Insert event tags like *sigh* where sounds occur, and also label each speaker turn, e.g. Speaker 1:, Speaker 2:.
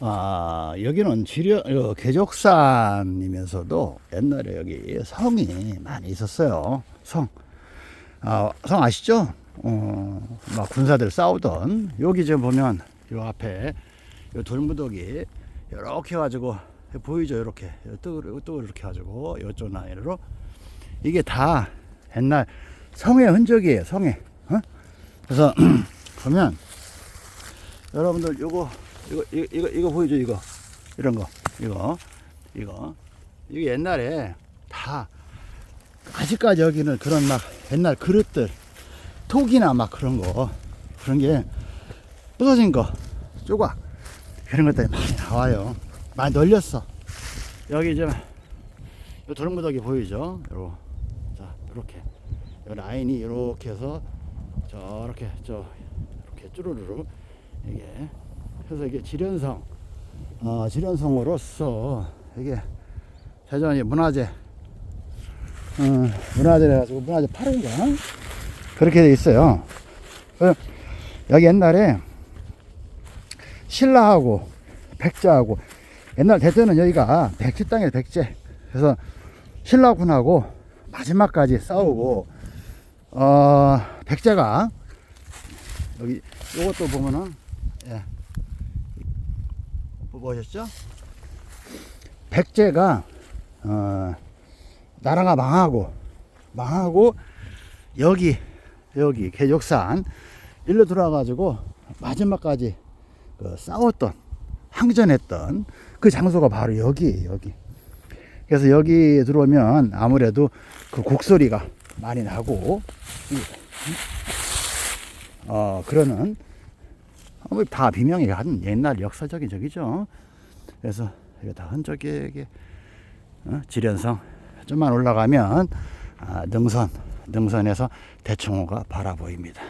Speaker 1: 아, 여기는 지려, 어, 개족산이면서도 옛날에 여기 성이 많이 있었어요. 성. 아, 성 아시죠? 어, 막 군사들 싸우던 여기 지금 보면 요 앞에 요 돌무더기 이렇게 해가지고 보이죠? 이렇게 또또 이렇게 해가지고 요쪽 라인으로 이게 다 옛날 성의 흔적이에요. 성의. 어? 그래서 *clears throat* 보면 여러분들 요거 이거 이거 이거, 이거 보이죠? 이거. 이런 거. 이거. 이거. 이게 옛날에 다 아직까지 여기는 그런 막 옛날 그릇들 톡이나 막 그런 거 그런 게 부서진 거 조각 그런 것들이 많이 나와요. 많이 널렸어. 여기 좀요 돌무더기 보이죠? 요자 이렇게. 요 라인이 이렇게 해서 저렇게 저 이렇게 쭈루루루 이게 그래서 이게 지련성 어, 지련성으로서 이게 대전이 문화재 어, 문화재라 해가지고 문화재 8호인가 그렇게 돼 있어요. 그 여기 옛날에 신라하고 백제하고 옛날 대전은 여기가 백제 땅이에요 백제 그래서 신라군하고 마지막까지 싸우고 어 백제가 여기 요것도 보면은 예 보셨죠? 백제가 어 나라가 망하고 망하고 여기 여기 개족산 일로 들어와가지고 마지막까지 그 싸웠던 항전했던 그 장소가 바로 여기에요 여기 그래서 여기 들어오면 아무래도 그 곡소리가 많이 나고 어 그러는 어, 뭐 다 비명이 한 옛날 역사적인 적이죠. 그래서 이거 다 흔적에게 어, 지련성 좀만 올라가면 아, 능선 능선에서 대청호가 바라 보입니다